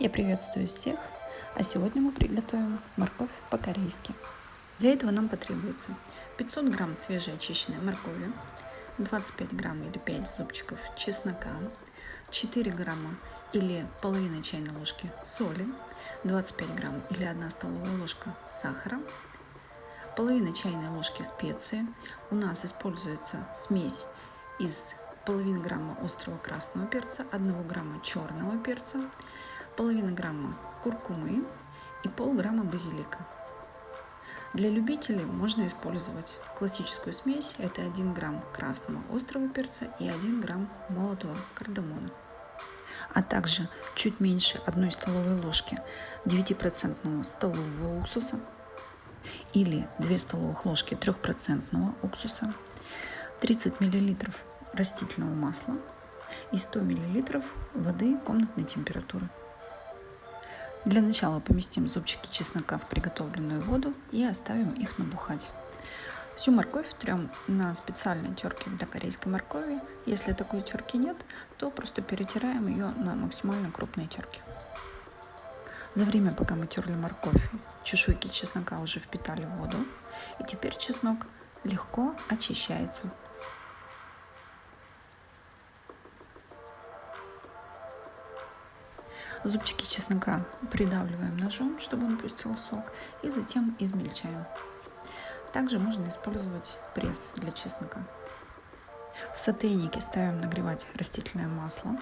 Я приветствую всех, а сегодня мы приготовим морковь по-корейски. Для этого нам потребуется 500 грамм свежеочищенной моркови, 25 грамм или 5 зубчиков чеснока, 4 грамма или половина чайной ложки соли, 25 грамм или 1 столовая ложка сахара, половина чайной ложки специи. У нас используется смесь из половины грамма острого красного перца, 1 грамма черного перца, половина грамма куркумы и полграмма базилика. Для любителей можно использовать классическую смесь. Это 1 грамм красного острого перца и 1 грамм молотого кардамона. А также чуть меньше 1 столовой ложки 9% столового уксуса или 2 столовых ложки 3% уксуса, 30 мл растительного масла и 100 мл воды комнатной температуры. Для начала поместим зубчики чеснока в приготовленную воду и оставим их набухать. Всю морковь трем на специальной терке для корейской моркови. Если такой терки нет, то просто перетираем ее на максимально крупной терке. За время, пока мы терли морковь, чешуйки чеснока уже впитали воду, и теперь чеснок легко очищается. Зубчики чеснока придавливаем ножом, чтобы он пустил сок, и затем измельчаем. Также можно использовать пресс для чеснока. В сотейнике ставим нагревать растительное масло.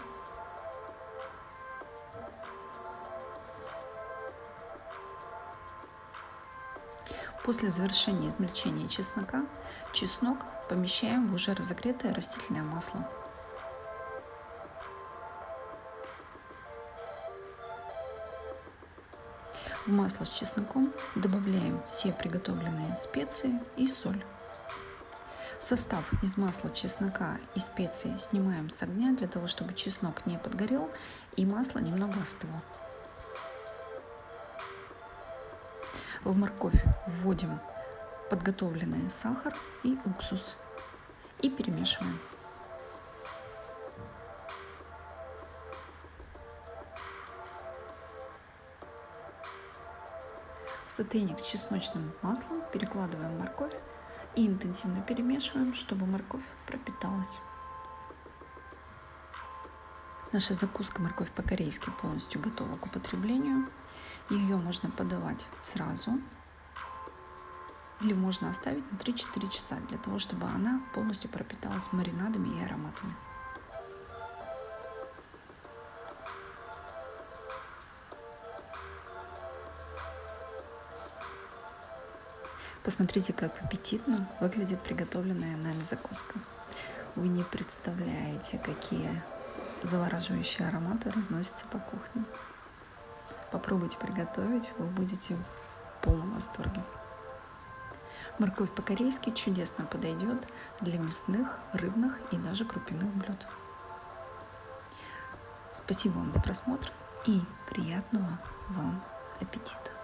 После завершения измельчения чеснока, чеснок помещаем в уже разогретое растительное масло. В масло с чесноком добавляем все приготовленные специи и соль. Состав из масла, чеснока и специй снимаем с огня для того, чтобы чеснок не подгорел и масло немного остыло. В морковь вводим подготовленный сахар и уксус и перемешиваем. Сотейник с чесночным маслом перекладываем морковь и интенсивно перемешиваем, чтобы морковь пропиталась. Наша закуска морковь по-корейски полностью готова к употреблению. Ее можно подавать сразу или можно оставить на 3-4 часа для того, чтобы она полностью пропиталась маринадами и ароматами. Посмотрите, как аппетитно выглядит приготовленная нами закуска. Вы не представляете, какие завораживающие ароматы разносятся по кухне. Попробуйте приготовить, вы будете в полном восторге. Морковь по-корейски чудесно подойдет для мясных, рыбных и даже крупяных блюд. Спасибо вам за просмотр и приятного вам аппетита!